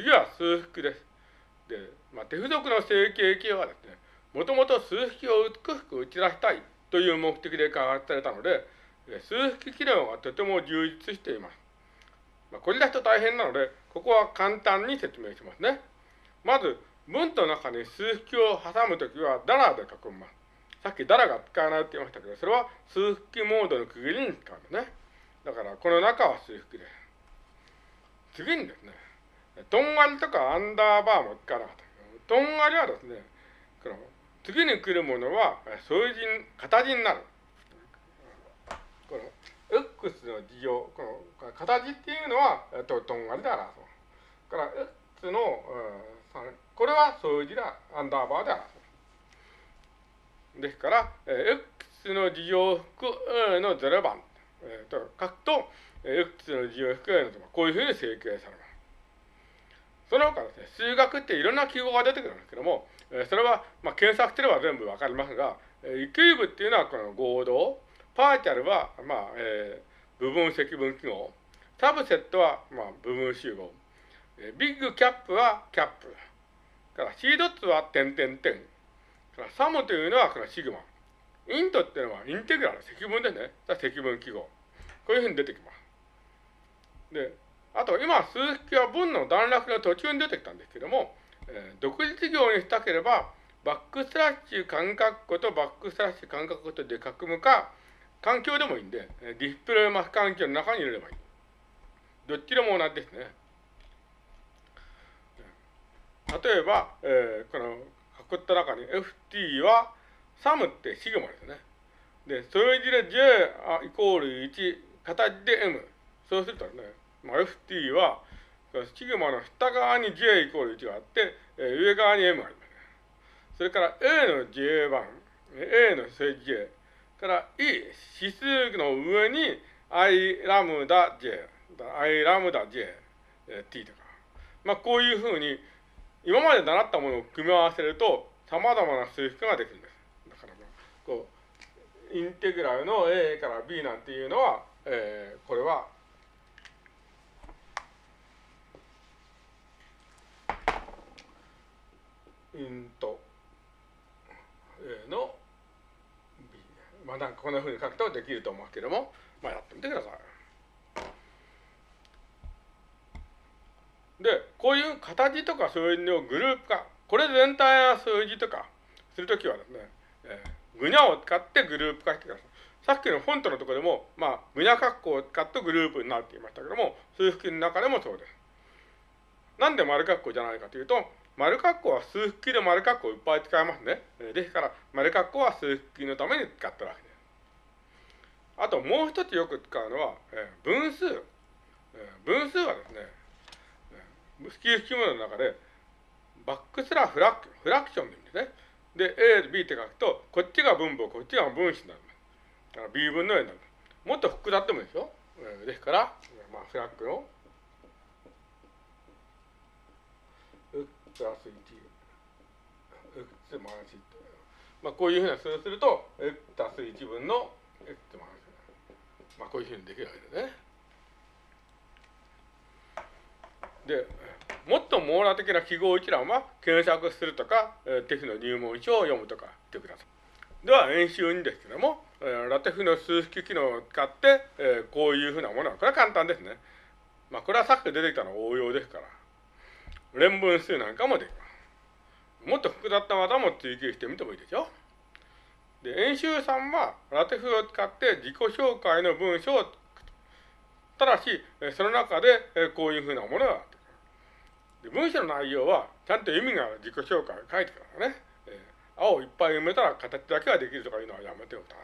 次は数式です。で、まあ、手付属の整形形はですね、もともと数式を美しく打ち出したいという目的で開発されたので、数式機能がとても充実しています。まあ、これだと大変なので、ここは簡単に説明しますね。まず、文と中に数式を挟むときは、ダラで書きます。さっきダラが使わないって言いましたけど、それは数式モードの区切りに使うんですね。だから、この中は数式です。次にですね、とんがりとかアンダーバーも使わなかった。とんがりはですね、この次に来るものは数字、形になる。この X の事情、この形っていうのは、ととんがりで表す。から X の、これは数字だ、アンダーバーで表す。ですから、X の事情服の0番、えー、と書くと、X の事情服 A のこういうふうに整形されます。その他ですね、数学っていろんな記号が出てくるんですけども、えそれは、まあ、検索すれば全部わかりますが、えキューブっていうのはこの合同、パーチャルは、まあ、えー、部分積分記号、サブセットは、まあ、部分集合、えビッグキャップはキャップ、からシードッツは点点点、から sum というのはこのシグマ、 int っていうのはインテグラル、積分ですね。積分記号。こういうふうに出てきます。で、あと今、数式は文の段落の途中に出てきたんですけども、えー、独立行にしたければ、バックスラッシュ角括弧とバックスラッシュ角括弧とで囲むか、環境でもいいんで、 displaymath 環境の中に入れればいい。どっちでも同じですね。例えば、えー、この囲った中に ft はサムってシグマですね。で、それ字で j イコール1、形で m。そうするとね、まあ、ft は、シグマの下側に j イコール1があって、えー、上側に m があります。それから a の j 番、a の正 j、から e、指数の上に i ラムダ j、i ラムダ JT とか。まあ、こういうふうに、今まで習ったものを組み合わせると、様々な数式ができるんです。だから、こう、インテグラルの a から b なんていうのは、えー、これはイント A の B。まあなんかこんなふうに書くとできると思うけども、まあやってみてください。で、こういう形とかそういうのグループ化、これ全体の数字とかするときはですね、えー、ぐにゃを使ってグループ化してください。さっきのフォントのところでも、まあ、ぐにゃ括弧を使ってグループになるって言いましたけども、数式の中でもそうです。なんで丸括弧じゃないかというと、丸括弧は数式で丸括弧をいっぱい使いますね。ですから、丸括弧は数式のために使ってるわけです。あともう一つよく使うのは、えー、分数、分数はですね、スキー式式物の中で、バックスラフラクフラクションでいいんですね。で、A と、B って書くと、こっちが分母、こっちが分子になります。だから B 分の A になる。もっと複雑でもいいですよ。えー、ですから、まあ、フラッグのプラス1、x マイナス1。まあ、こういうふうな数をすると、x 足す1分の x マイナスまあ、こういうふうにできるわけですね。で、もっと網羅的な記号一覧は検索するとか、え、テフの入門書を読むとかしてください。では、演習2ですけども、え、ラテフの数式機能を使って、え、こういうふうなものは、これは簡単ですね。まあ、これはさっき出てきたの応用ですから。連分数なんかもできます。もっと複雑な技も追求してみてもいいでしょ？で、演習さんはラテフを使って自己紹介の文章をただし、その中でこういうふうなものがあってで文章の内容はちゃんと意味がある自己紹介を書いてからね、えー、青いっぱい埋めたら形だけができるとかいうのはやめておくと。